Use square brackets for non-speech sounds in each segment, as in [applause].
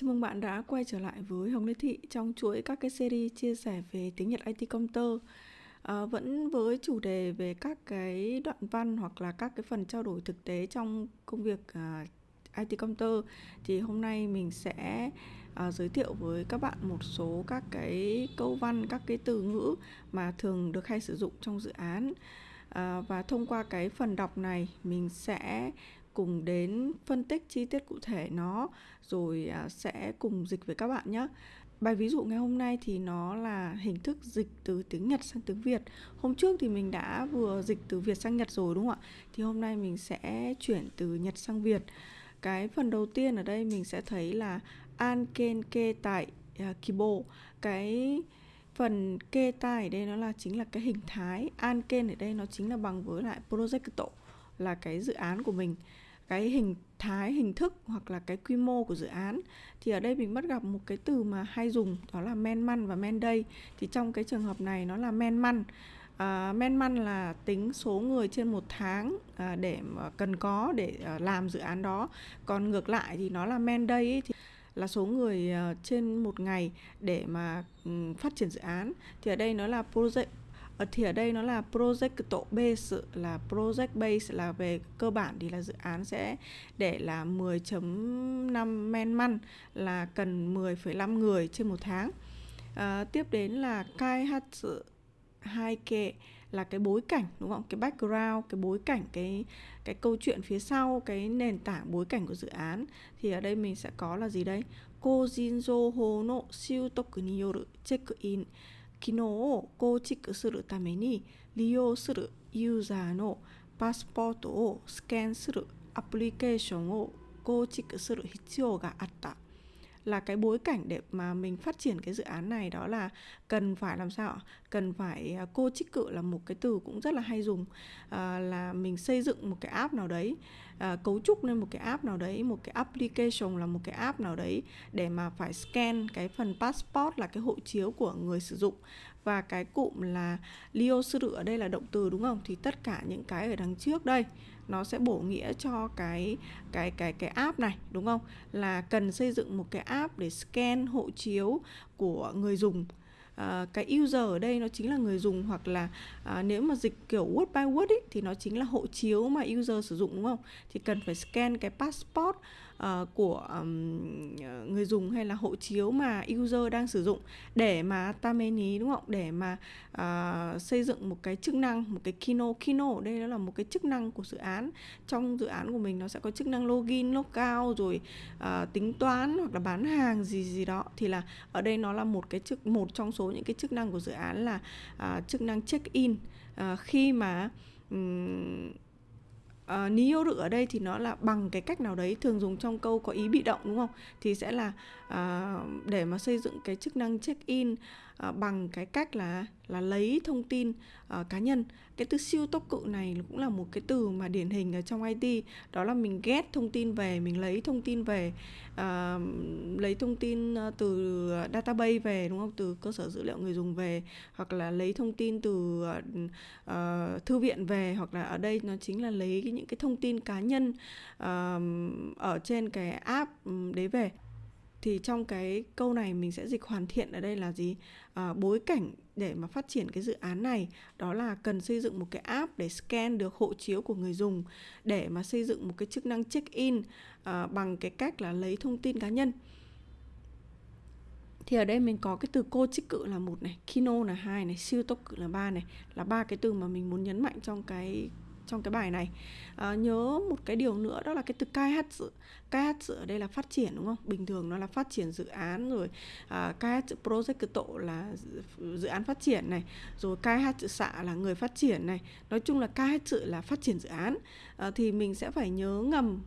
Chào mừng bạn đã quay trở lại với Hồng Lê Thị trong chuỗi các cái series chia sẻ về tiếng Nhật IT công tơ. À, vẫn với chủ đề về các cái đoạn văn hoặc là các cái phần trao đổi thực tế trong công việc à, IT công tơ thì hôm nay mình sẽ à, giới thiệu với các bạn một số các cái câu văn, các cái từ ngữ mà thường được hay sử dụng trong dự án. À, và thông qua cái phần đọc này mình sẽ cùng đến phân tích chi tiết cụ thể nó rồi à, sẽ cùng dịch với các bạn nhé. Bài ví dụ ngày hôm nay thì nó là hình thức dịch từ tiếng Nhật sang tiếng Việt. Hôm trước thì mình đã vừa dịch từ Việt sang Nhật rồi đúng không ạ? Thì hôm nay mình sẽ chuyển từ Nhật sang Việt. Cái phần đầu tiên ở đây mình sẽ thấy là Anken kê tại à, uh, Kibo. Cái phần kê tai ở đây nó là chính là cái hình thái Anken ở đây nó chính là bằng với lại project là cái dự án của mình cái hình thái hình thức hoặc là cái quy mô của dự án. Thì ở đây mình bắt gặp một cái từ mà hay dùng đó là men man và men day. Thì trong cái trường hợp này nó là men man. À, men man là tính số người trên một tháng à, để mà cần có để à, làm dự án đó. Còn ngược lại thì nó là men day ấy, thì là số người uh, trên một ngày để mà um, phát triển dự án. Thì ở đây nó là project thì ở đây nó là project base là project base là về cơ bản thì là dự án sẽ để là 10.5 men man là cần 10,5 người trên một tháng. À, tiếp đến là kai hatsu hai kệ là cái bối cảnh đúng không? Cái background cái bối cảnh cái cái câu chuyện phía sau cái nền tảng bối cảnh của dự án. Thì ở đây mình sẽ có là gì đây? Kojinzo ho no siêu toku ni yoru check in. 機能を構築するために利用するユーザーのパスポートをスキャンするアプリケーションを構築する必要があった。Là cái bối cảnh để mà mình phát triển cái dự án này đó là cần phải làm sao cần phải à, cô trích cự là một cái từ cũng rất là hay dùng à, là mình xây dựng một cái app nào đấy à, cấu trúc lên một cái app nào đấy một cái application là một cái app nào đấy để mà phải scan cái phần passport là cái hộ chiếu của người sử dụng và cái cụm là lio sư ở đây là động từ đúng không? Thì tất cả những cái ở đằng trước đây nó sẽ bổ nghĩa cho cái cái cái cái app này đúng không? Là cần xây dựng một cái app để scan hộ chiếu của người dùng. Uh, cái user ở đây nó chính là người dùng hoặc là uh, nếu mà dịch kiểu word by word ý, thì nó chính là hộ chiếu mà user sử dụng đúng không? Thì cần phải scan cái passport uh, của um, người dùng hay là hộ chiếu mà user đang sử dụng để mà tameni đúng không? Để mà uh, xây dựng một cái chức năng một cái kino. Kino ở đây nó là một cái chức năng của dự án. Trong dự án của mình nó sẽ có chức năng login logout rồi uh, tính toán hoặc là bán hàng gì gì đó. Thì là ở đây nó là một cái chức một trong số những cái chức năng của dự án là uh, chức năng check in. Uh, khi mà um, uh, ờ, niyoru ở đây thì nó là bằng cái cách nào đấy thường dùng trong câu có ý bị động đúng không? Thì sẽ là à, để mà xây dựng cái chức năng check in à, bằng cái cách là là lấy thông tin à, cá nhân. Cái từ siêu tốc cự này cũng là một cái từ mà điển hình ở trong IT đó là mình ghét thông tin về mình lấy thông tin về à, lấy thông tin à, từ database về đúng không? Từ cơ sở dữ liệu người dùng về hoặc là lấy thông tin từ à, thư viện về hoặc là ở đây nó chính là lấy những cái thông tin cá nhân à, ở trên cái app ừ, đấy về thì trong cái câu này mình sẽ dịch hoàn thiện ở đây là gì? À, bối cảnh để mà phát triển cái dự án này đó là cần xây dựng một cái app để scan được hộ chiếu của người dùng để mà xây dựng một cái chức năng check in à, bằng cái cách là lấy thông tin cá nhân. Thì ở đây mình có cái từ cô trích cự là một này kino là hai này siêu tốc cự là ba này là ba cái từ mà mình muốn nhấn mạnh trong cái trong cái bài này. À, nhớ một cái điều nữa đó là cái từ cai hát sự cai hát sự ở đây là phát triển đúng không? Bình thường nó là phát triển dự án rồi à, cai hát sự project tổ là dự án phát triển này rồi cai hát sự xạ là người phát triển này. Nói chung là cai hát sự là phát triển dự án. À, thì mình sẽ phải nhớ ngầm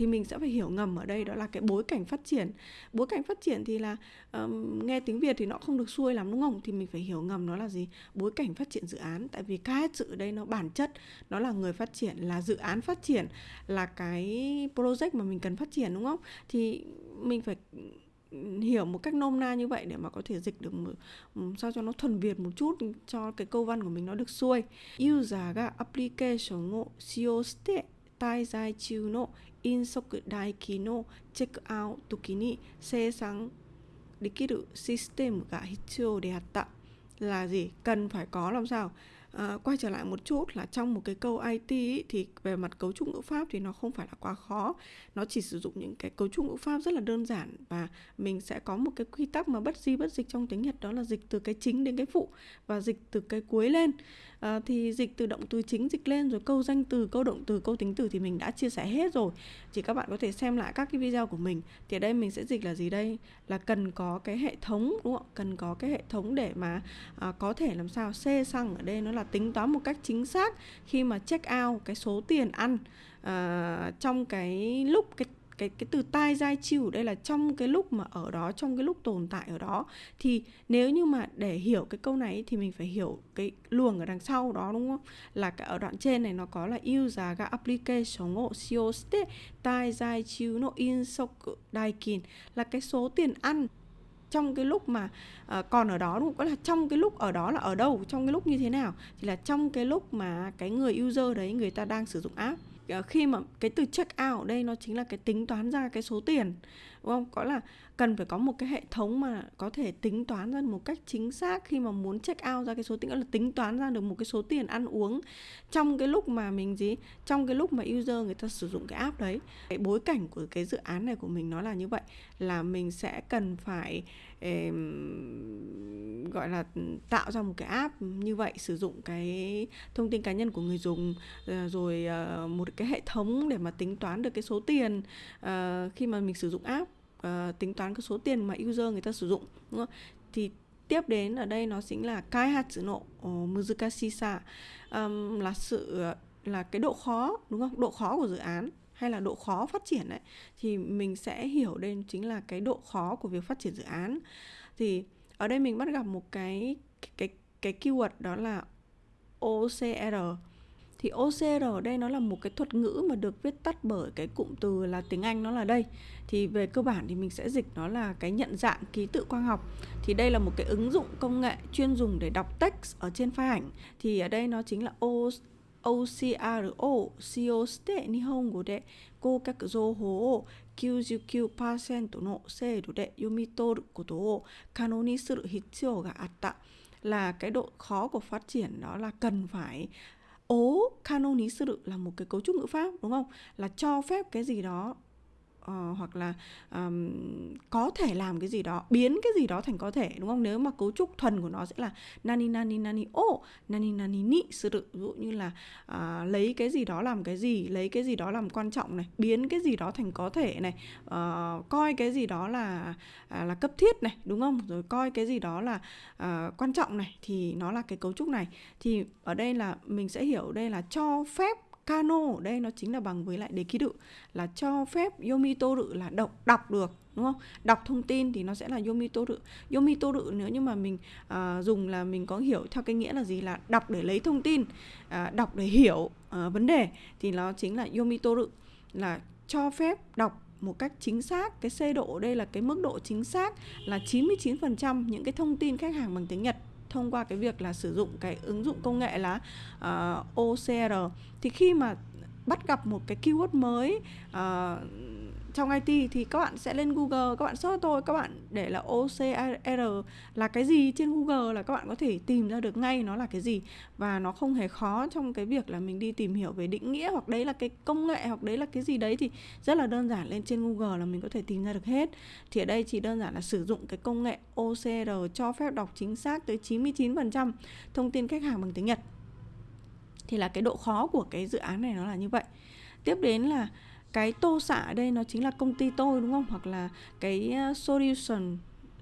thì mình sẽ phải hiểu ngầm ở đây đó là cái bối cảnh phát triển bối cảnh phát triển thì là um, nghe tiếng việt thì nó không được xuôi lắm đúng không thì mình phải hiểu ngầm nó là gì bối cảnh phát triển dự án tại vì cái sự ở đây nó bản chất nó là người phát triển là dự án phát triển là cái project mà mình cần phát triển đúng không thì mình phải hiểu một cách nôm na như vậy để mà có thể dịch được một, sao cho nó thuần việt một chút cho cái câu văn của mình nó được xuôi. User ga application を使用して 滞在中の 飲食代金のチェックアウト時に生産できるシステムが必要であった là gì cần phải có làm sao à, quay trở lại một chút là trong một cái câu IT ý, thì về mặt cấu trúc ngữ pháp thì nó không phải là quá khó. Nó chỉ sử dụng những cái cấu trúc ngữ pháp rất là đơn giản và mình sẽ có một cái quy tắc mà bất di bất dịch trong tiếng Nhật đó là dịch từ cái chính đến cái phụ và dịch từ cái cuối lên. À, thì dịch từ động từ chính dịch lên rồi câu danh từ câu động từ câu tính từ thì mình đã chia sẻ hết rồi. Chỉ các bạn có thể xem lại các cái video của mình. Thì ở đây mình sẽ dịch là gì đây? Là cần có cái hệ thống đúng không cần có cái hệ thống để mà à, có thể làm sao xê xăng ở đây nó là tính toán một cách chính xác khi mà check out cái số tiền ăn à, trong cái lúc cái cái cái từ tai dai chịu đây là trong cái lúc mà ở đó trong cái lúc tồn tại ở đó. Thì nếu như mà để hiểu cái câu này thì mình phải hiểu cái luồng ở đằng sau đó đúng không? Là cái ở đoạn trên này nó có là user ga application o shioshite tai giai chiêu no insoku daikin. Là cái số tiền ăn trong cái lúc mà uh, còn ở đó đúng không? Có là trong cái lúc ở đó là ở đâu, trong cái lúc như thế nào? Thì là trong cái lúc mà cái người user đấy người ta đang sử dụng app uh, khi mà cái từ check out ở đây nó chính là cái tính toán ra cái số tiền đúng không? Có là cần phải có một cái hệ thống mà có thể tính toán ra một cách chính xác khi mà muốn check out ra cái số tiền là tính toán ra được một cái số tiền ăn uống trong cái lúc mà mình gì? Trong cái lúc mà user người ta sử dụng cái app đấy. Cái bối cảnh của cái dự án này của mình nó là như vậy là mình sẽ cần phải eh, gọi là tạo ra một cái app như vậy sử dụng cái thông tin cá nhân của người dùng ờ, rồi ờ, một cái hệ thống để mà tính toán được cái số tiền ờ, khi mà mình sử dụng app uh, tính toán cái số tiền mà user người ta sử dụng đúng không? thì tiếp đến ở đây nó chính là kai hatsu nộ ờ, muzukashisa um, là sự ờ, là cái độ khó đúng không? Độ khó của dự án hay là độ khó phát triển đấy thì mình sẽ hiểu đây chính là cái độ khó của việc phát triển dự án. Thì ở đây mình bắt gặp một cái cái cái keyword đó là OCR thì OCR ở đây nó là một cái thuật ngữ mà được viết tắt bởi cái cụm từ là tiếng Anh nó là đây thì về cơ bản thì mình sẽ dịch nó là cái nhận dạng ký tự quang học thì đây là một cái ứng dụng công nghệ chuyên dùng để đọc text ở trên file ảnh thì ở đây nó chính là O OCRO 使用して日本語で合格情報を99%の精度で読み取ることを可能にする必要があった là cái độ khó của phát triển đó là cần phải ố canoni sư là một cái cấu trúc ngữ pháp, đúng không? Là cho phép cái gì đó uh, hoặc là um, có thể làm cái gì đó biến cái gì đó thành có thể đúng không? Nếu mà cấu trúc thuần của nó sẽ là nani nani nani o nani nani ni sự ví dụ như là uh, lấy cái gì đó làm cái gì lấy cái gì đó làm quan trọng này biến cái gì đó thành có thể này uh, coi cái gì đó là uh, là cấp thiết này đúng không? Rồi coi cái gì đó là uh, quan trọng này thì nó là cái cấu trúc này. Thì ở đây là mình sẽ hiểu đây là cho phép Kano ở đây nó chính là bằng với lại đề ký đự là cho phép Yomitoru là đọc đọc được đúng không? Đọc thông tin thì nó sẽ là Yomitoru. Yomitoru nếu như mà mình uh, dùng là mình có hiểu theo cái nghĩa là gì là đọc để lấy thông tin, uh, đọc để hiểu uh, vấn đề thì nó chính là Yomitoru là cho phép đọc một cách chính xác cái C độ ở đây là cái mức độ chính xác là 99% những cái thông tin khách hàng bằng tiếng Nhật thông qua cái việc là sử dụng cái ứng dụng công nghệ là ờ, uh, OCR thì khi mà bắt gặp một cái keyword mới uh, trong IT thì các bạn sẽ lên Google, các bạn search thôi. Các bạn để là OCR là cái gì trên Google là các bạn có thể tìm ra được ngay nó là cái gì. Và nó không hề khó trong cái việc là mình đi tìm hiểu về định nghĩa hoặc đấy là cái công nghệ hoặc đấy là cái gì đấy thì rất là đơn giản. Lên trên Google là mình có thể tìm ra được hết. Thì ở đây chỉ đơn giản là sử dụng cái công nghệ OCR cho phép đọc chính xác tới 99% thông tin khách hàng bằng tiếng Nhật. Thì là cái độ khó của cái dự án này nó là như vậy. Tiếp đến là cái tô xạ ở đây nó chính là công ty tôi đúng không hoặc là cái ờ, solution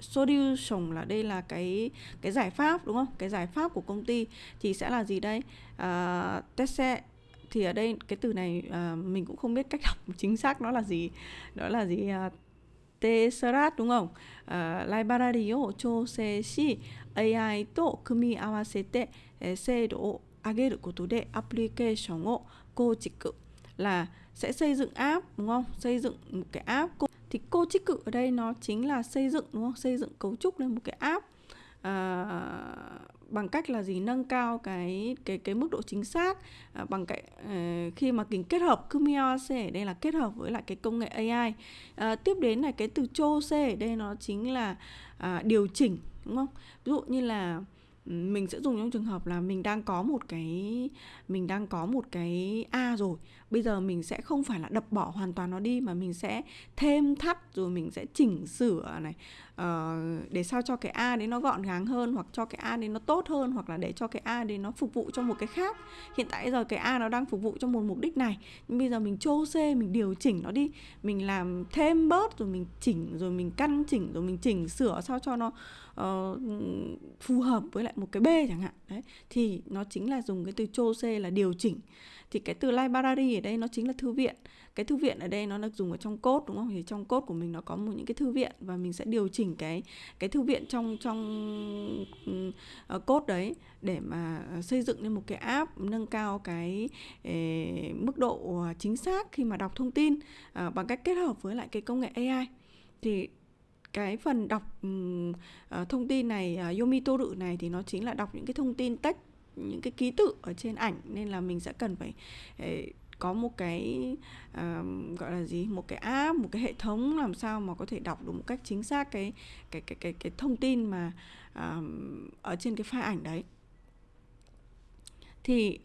solution là đây là cái cái giải pháp đúng không cái giải pháp của công ty thì sẽ là gì đây uh, tese thì ở đây cái từ này uh, mình cũng không biết cách đọc [laughs] chính xác nó là gì đó là gì uh, Tesseract đúng không? Uh, ライバラリを調整し AI と組み合わせて、えー、精度を上げることでアプリケーションを構築 là sẽ xây dựng app đúng không? Xây dựng một cái app thì cô trích cự ở đây nó chính là xây dựng đúng không? Xây dựng cấu trúc lên một cái app à, bằng cách là gì? Nâng cao cái cái cái mức độ chính xác à, bằng cái à, khi mà kính kết hợp Kumiawase ở đây là kết hợp với lại cái công nghệ AI à, tiếp đến là cái từ chose ở đây nó chính là à, điều chỉnh đúng không? Ví dụ như là mình sẽ dùng trong trường hợp là mình đang có một cái mình đang có một cái a rồi bây giờ mình sẽ không phải là đập bỏ hoàn toàn nó đi mà mình sẽ thêm thắt rồi mình sẽ chỉnh sửa này. Uh, để sao cho cái a đấy nó gọn gàng hơn hoặc cho cái a đấy nó tốt hơn hoặc là để cho cái a đấy nó phục vụ cho một cái khác. Hiện tại giờ cái a nó đang phục vụ cho một mục đích này nhưng bây giờ mình chô c mình điều chỉnh nó đi. Mình làm thêm bớt rồi mình chỉnh rồi mình căn chỉnh rồi mình chỉnh sửa sao cho nó uh, phù hợp với lại một cái b chẳng hạn. Đấy thì nó chính là dùng cái từ chô c là điều chỉnh. Thì cái từ library ở đây nó chính là thư viện. Cái thư viện ở đây nó được dùng ở trong cốt đúng không? Thì trong cốt của mình nó có một những cái thư viện và mình sẽ điều chỉnh cái cái thư viện trong trong uh, đấy để mà ờ, xây dựng lên một cái app nâng cao cái eh, mức độ chính xác khi mà đọc thông tin uh, bằng cách kết hợp với lại cái công nghệ AI thì cái phần đọc uh, thông tin này uh, Yomito Toru này thì nó chính là đọc những cái thông tin text những cái ký tự ở trên ảnh nên là mình sẽ cần phải uh, có một cái uh, gọi là gì một cái app một cái hệ thống làm sao mà có thể đọc được một cách chính xác cái cái cái cái cái thông tin mà uh, ở trên cái file ảnh đấy. Thì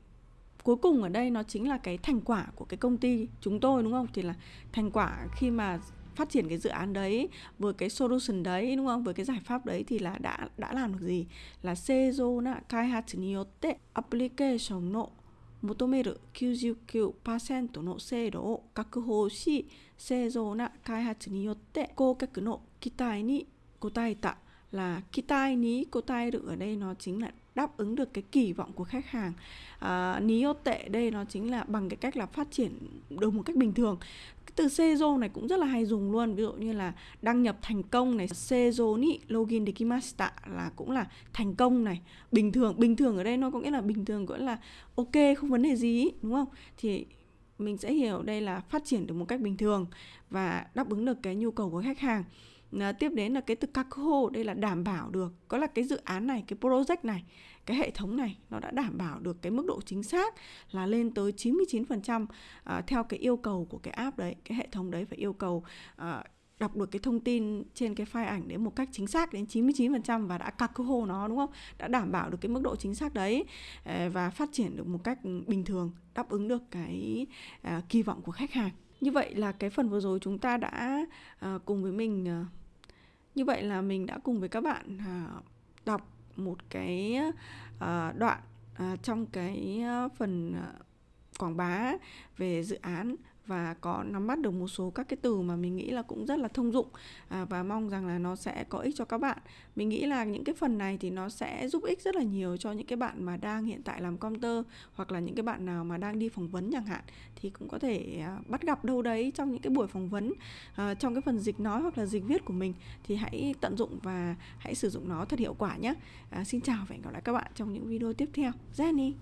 cuối cùng ở đây nó chính là cái thành quả của cái công ty chúng tôi đúng không? Thì là thành quả khi mà phát triển cái dự án đấy với cái solution đấy đúng không? Với cái giải pháp đấy thì là đã đã làm được gì? Là seizo na kaihatsu ni application no 求める99%の精度を確保し正常な開発によって顧客の期待に応えた là kỳ tai ní cô tai được ở đây nó chính là đáp ứng được cái kỳ vọng của khách hàng à, ní ô tệ đây nó chính là bằng cái cách là phát triển được một cách bình thường cái từ Seizo này cũng rất là hay dùng luôn. Ví dụ như là đăng nhập thành công này Seizo ni login dekimashita là cũng là thành công này. Bình thường bình thường ở đây nó có nghĩa là bình thường cũng là ok, không vấn đề gì, đúng không? Thì mình sẽ hiểu đây là phát triển được một cách bình thường và đáp ứng được cái nhu cầu của khách hàng à, tiếp đến là cái từ kakho đây là đảm bảo được có là cái dự án này cái project này cái hệ thống này nó đã đảm bảo được cái mức độ chính xác là lên tới 99% à, ờ, theo cái yêu cầu của cái app đấy cái hệ thống đấy phải yêu cầu à, đọc được cái thông tin trên cái file ảnh đến một cách chính xác đến 99% và đã kakho nó đúng không? Đã đảm bảo được cái mức độ chính xác đấy và phát triển được một cách bình thường, đáp ứng được cái kỳ vọng của khách hàng. Như vậy là cái phần vừa rồi chúng ta đã cùng với mình như vậy là mình đã cùng với các bạn à, đọc một cái à, đoạn à, trong cái phần quảng bá về dự án và có nắm bắt được một số các cái từ mà mình nghĩ là cũng rất là thông dụng à, và mong rằng là nó sẽ có ích cho các bạn. Mình nghĩ là những cái phần này thì nó sẽ giúp ích rất là nhiều cho những cái bạn mà đang hiện tại làm computer hoặc là những cái bạn nào mà đang đi phỏng vấn chẳng hạn thì cũng có thể à, bắt gặp đâu đấy trong những cái buổi phỏng vấn à, trong cái phần dịch nói hoặc là dịch viết của mình thì hãy tận dụng và hãy sử dụng nó thật hiệu quả nhé. À, xin chào và hẹn gặp lại các bạn trong những video tiếp theo. Jenny